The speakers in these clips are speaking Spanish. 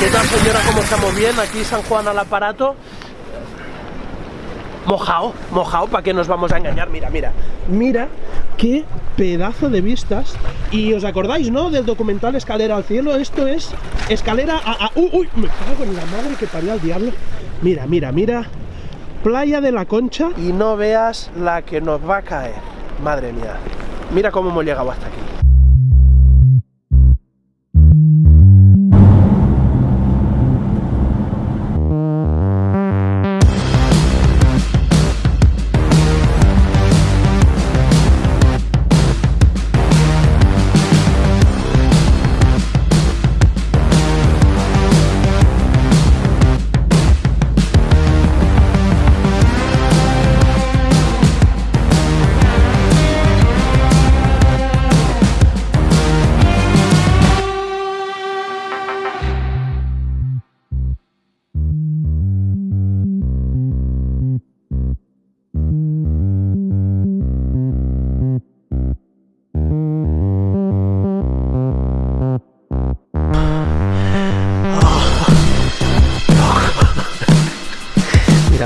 ¿Qué tal señora? ¿Cómo estamos? Bien, aquí San Juan al aparato. Mojao, mojao, ¿para qué nos vamos a engañar? Mira, mira, mira qué pedazo de vistas. Y os acordáis, ¿no? Del documental Escalera al Cielo. Esto es escalera a... a- uy, uy, me cago en la madre que parió al diablo. Mira, mira, mira. Playa de la Concha. Y no veas la que nos va a caer. Madre mía. Mira cómo hemos llegado hasta aquí.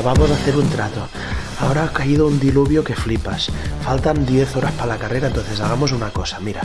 Vamos a hacer un trato. Ahora ha caído un diluvio que flipas. Faltan 10 horas para la carrera, entonces hagamos una cosa. Mira,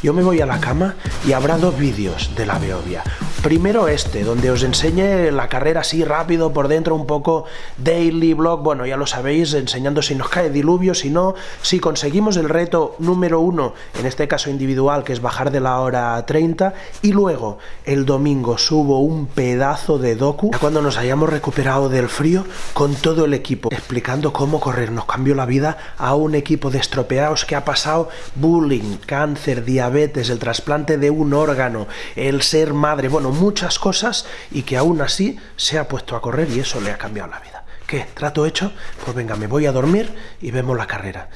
yo me voy a la cama y habrá dos vídeos de la Beovia. Primero este, donde os enseñe la carrera así rápido por dentro, un poco daily vlog. Bueno, ya lo sabéis, enseñando si nos cae diluvio, si no, si conseguimos el reto número uno, en este caso individual, que es bajar de la hora 30. Y luego, el domingo subo un pedazo de docu, cuando nos hayamos recuperado del frío, con todo el equipo, explicando cómo correr. Nos cambió la vida a un equipo de estropeados que ha pasado bullying, cáncer, diabetes, el trasplante de un órgano, el ser madre, bueno, muchas cosas y que aún así se ha puesto a correr y eso le ha cambiado la vida. ¿Qué? ¿Trato hecho? Pues venga, me voy a dormir y vemos la carrera.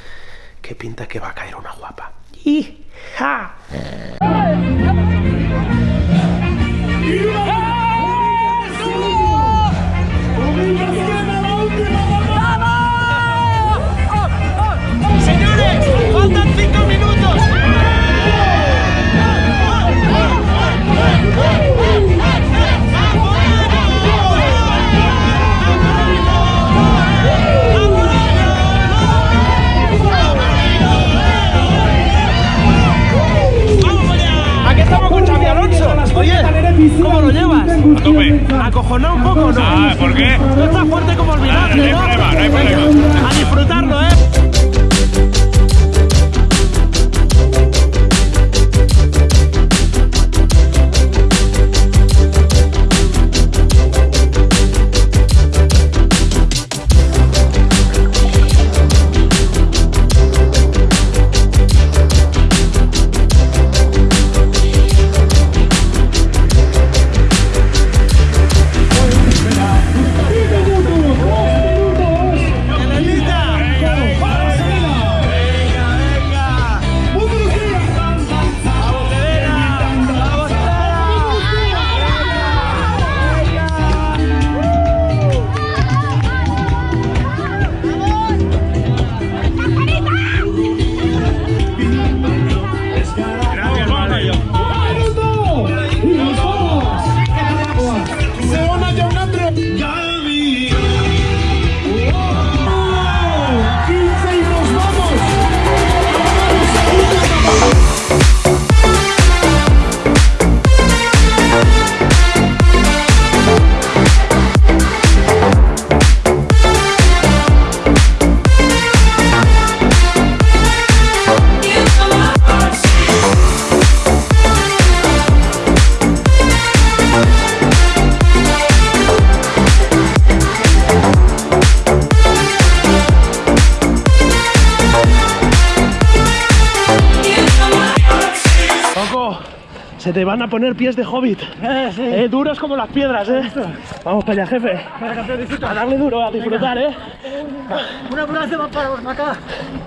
Qué pinta que va a caer una guapa. ¡Hija! ¿Acojonado un poco no? Ah, ¿por qué? No está fuerte como el Ah, no hay ¿no? problema, no hay problema. A disfrutarlo, ¿eh? Se te van a poner pies de hobbit. Eh, duros como las piedras, ¿eh? Vamos para allá, jefe. A darle duro, a disfrutar, ¿eh? Una ambulancia va para acá.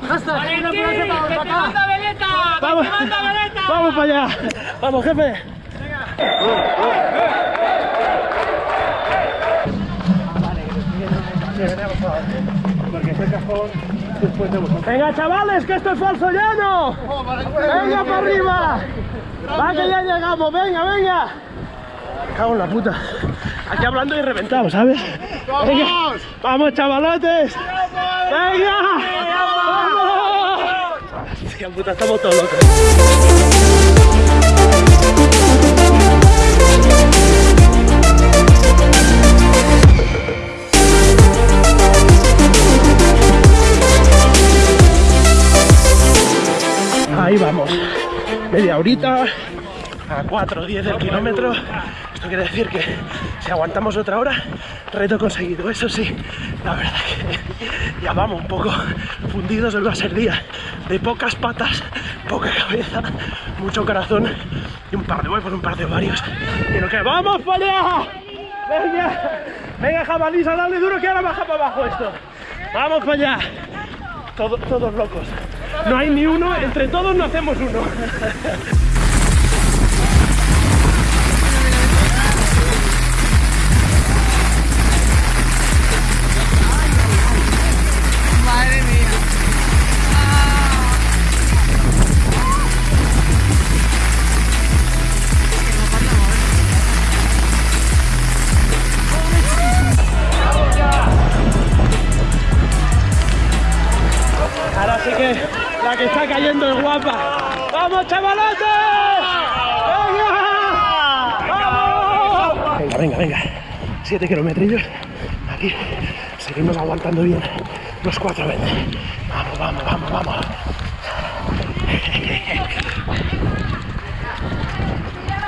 Hashtag, una para acá. Vamos, vamos para allá. Vamos, jefe. Venga, chavales, que esto es falso llano. Venga para arriba. Va que ya llegamos, venga, venga. Me cago en la puta. Aquí hablando y reventado, ¿sabes? Venga. Vamos, chavalotes. Venga. Vamos. Hostia puta, estamos todos locos. Ahí vamos. Media horita a 4 o 10 del kilómetro. Esto quiere decir que si aguantamos otra hora, reto conseguido. Eso sí, la verdad que ya vamos un poco fundidos. Hoy va a ser día de pocas patas, poca cabeza, mucho corazón y un par de huevos, un par de ovarios. Y lo que vamos. Venga, venga jabalís a darle duro que ahora baja para abajo esto. Vamos para allá. Todo- todos locos. No hay ni uno, entre todos no hacemos uno. ¡Vamos, chavalotes! ¡Venga! ¡Vamos! Venga, venga, venga. Siete kilometrillos. Aquí seguimos aguantando bien los 4.20. Vamos, vamos, vamos, vamos.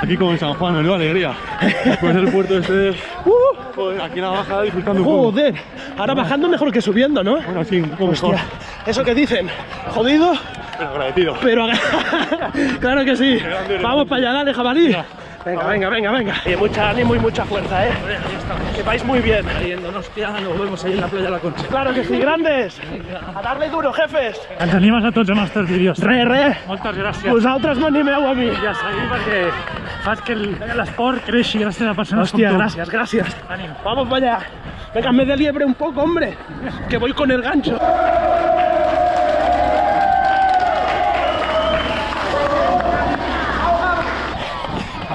Aquí como en San Juan, menuda alegría. Después del puerto este, ¡Uh! joder, aquí en la bajada disfrutando un poco. Joder, ahora bajando mejor que subiendo, ¿no? Bueno, sí, un poco mejor, Hostia, eso que dicen, jodido, pero agradecido. pero claro que sí. Vamos para allá, dale, jabalí. Venga, venga, venga, venga. Y mucha ánimo y mucha fuerza, ¿eh? Que vais muy bien. Yéndonos, nos vemos ahí en la playa de la Concha. Claro que sí, grandes. A darle duro, jefes. Ens animes a tots els teus vídeos. Re, re. Moltes gràcies. Vosaltres m'animeu a mi. Ja seguim perquè fas que el- l'esport creixi gràcies a persones Hostia, com tu. gracias, gracias. Ànim. Vamos para allá. Venga, me de liebre un poco, hombre. Que voy con el gancho.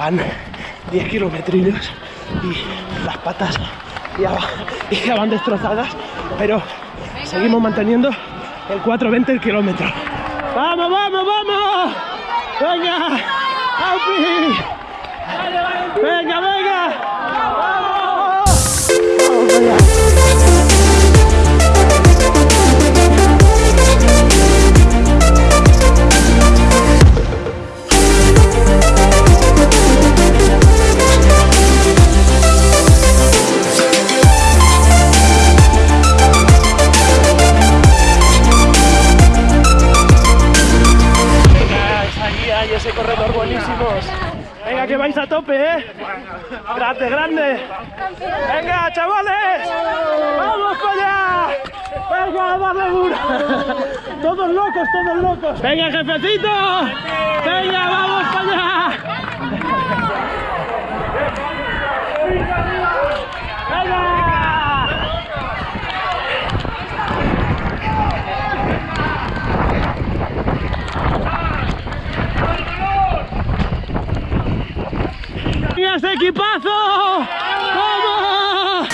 Van 10 kilometrillos y las patas ya, ya van destrozadas, pero seguimos manteniendo el 4.20 el kilómetro. ¡Vamos, vamos, vamos! ¡Venga! ¡Venga, venga! Grande, grande. Venga, chavales. Vamos para allá. Venga, a darle duro. Todos locos, todos locos. Venga, jefecito. Venga, vamos para allá. Equipazo! ¡Vamos!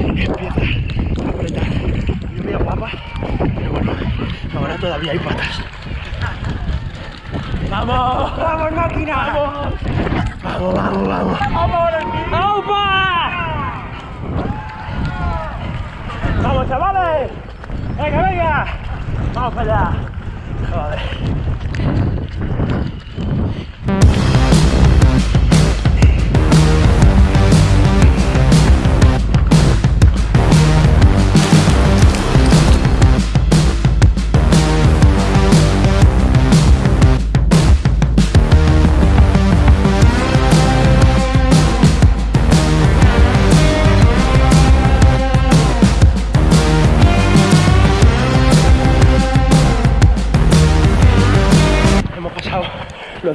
Empieza a apretar. Lluvia guapa, pero bueno, ahora todavía hay patas. ¡Vamos! ¡Vamos, máquina! ¡Vamos! ¡Vamos, vamos, vamos! ¡Aupa! ¡Vamos, chavales! ¡Venga, venga! ¡Vamos para allá! Joder.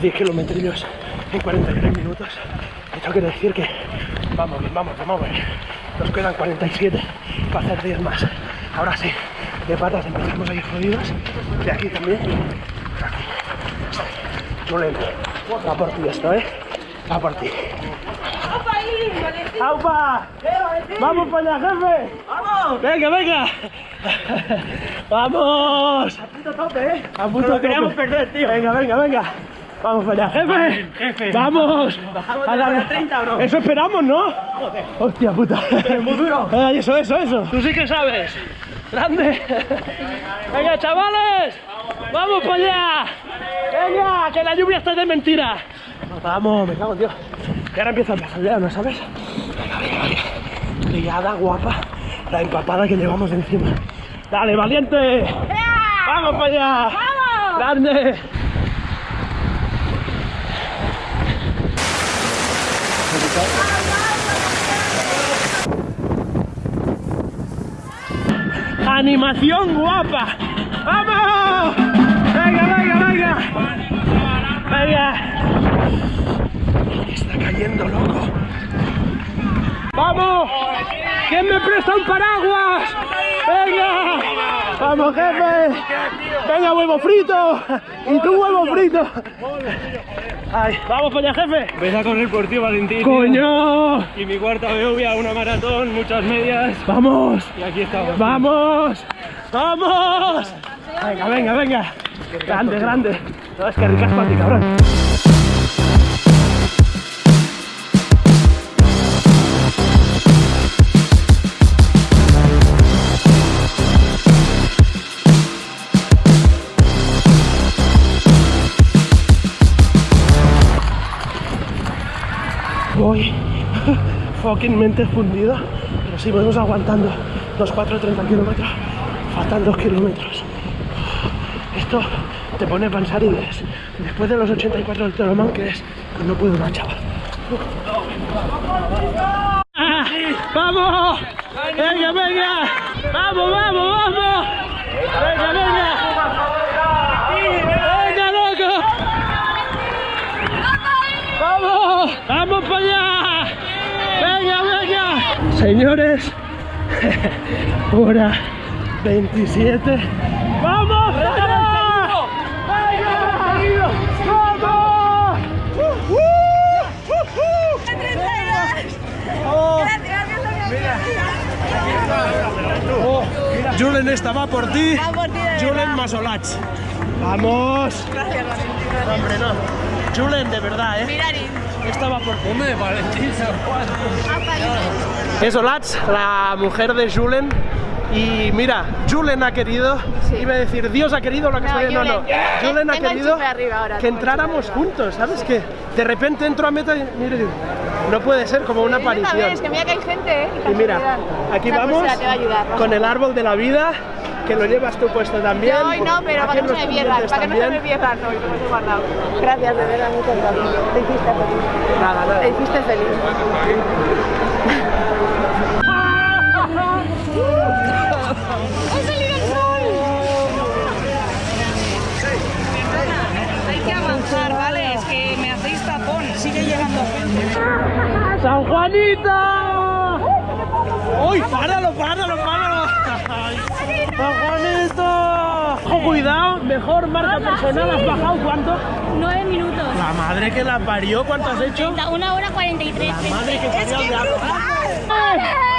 10 kilometrillos en 43 minutos. Esto quiere decir que vamos bien, vamos bien, vamos bien. Nos quedan 47 para hacer 10 más. Ahora sí, de patas empezamos ahí jodidos. De aquí también. Julen, va por ti esto, ¿eh? Va por ti. ¡Aupa! ¡Vamos para allá, jefe! ¡Vamos! ¡Venga, venga! ¡Vamos! A puto tope, ¿eh? A puto tope. queríamos perder, tío. Venga, venga, venga. Vamos para allá, jefe. jefe. ¡Vamos! ¿Bajamos de la 30 o no? Eso esperamos, ¿no? Joder. Hostia puta. muy duro. Eso, eso, eso. Tú sí que sabes. Grande. Venga, chavales. Vamos para allá. Venga, que la lluvia está de mentira. Vamos, me cago en Dios. Y ahora empieza a empezar el ¿no sabes? Venga, venga, venga. Liada, guapa. La empapada que llevamos encima. Dale, valiente. Vamos para allá. Vamos. Grande. ¡Animación guapa! ¡Vamos! ¡Venga, venga, venga! ¡Venga! Está cayendo, loco. ¡Vamos! ¿Quién me presta un paraguas? ¡Venga! ¡Vamos, jefe! ¡Venga, huevo frito! ¡Y tú, huevo frito! Ay, ¡Vamos para allá, jefe! Ves a correr por ti, Valentín. tío. ¡Coño! Y mi cuarta BV, una maratón, muchas medias. ¡Vamos! Y aquí estamos. ¡Vamos! ¡Vamos! Venga, venga, venga. Grande, grande. No, es que ricas para ti, cabrón. Voy fucking mente fundido, pero sí vamos aguantando los 4.30 kilómetros, faltan 2 kilómetros. Esto te pone a pensar y después de los 84 del Tolomán, que es? Pues no puedo más, chaval. ¡Ah! ¡Vamos! ¡Venga, venga! ¡Vamos, vamos, vamos! ¡Venga, venga! ¡Venga, loco! ¡Vamos! ¡Vamos para allá! ¡Venga, venga! Señores, hora 27. ¡Vamos! ¡Venga! ¡Vamos! ¡Uh, uh, uh! Julen, esta va por ti. Va por ti, de Julen. Masolach. ¡Vamos! Gracias, hombre, no. Julen, de verdad, ¿eh? Esta va por ti. Hombre, Valentín San Juan. Es Olats, la mujer de Julen. Y mira, Julen ha querido, Sí. iba a decir, Dios ha querido lo que No, estoy no, no. Julen, Julen, ha querido ahora, que entráramos juntos, ¿sabes qué? De repente entro a meta y mire, no puede ser como una aparición. Es que mira que hay gente, ¿eh? Y mira, aquí vamos va ayudar. con el árbol de la vida, que lo llevas tú puesto también. Yo hoy no, pero para que no se me pierdan, para que no se me pierdan hoy, lo hemos guardado. Gracias, de verdad, muchas gracias. Te hiciste feliz. Nada, nada. Te hiciste feliz. ¡Ha salido el sol! Hay que avanzar, ¿vale? Es que me hacéis tapón. Sigue llegando gente. ¡San Juanito! ¡Uy, páralo, páralo, páralo! ¡San Juanito! Ojo, cuidado, mejor marca personal, ¿has bajado cuánto? 9 minutos. La madre que la parió, ¿cuánto has hecho? Una hora 43. La madre que parió de algo. ¡Eh!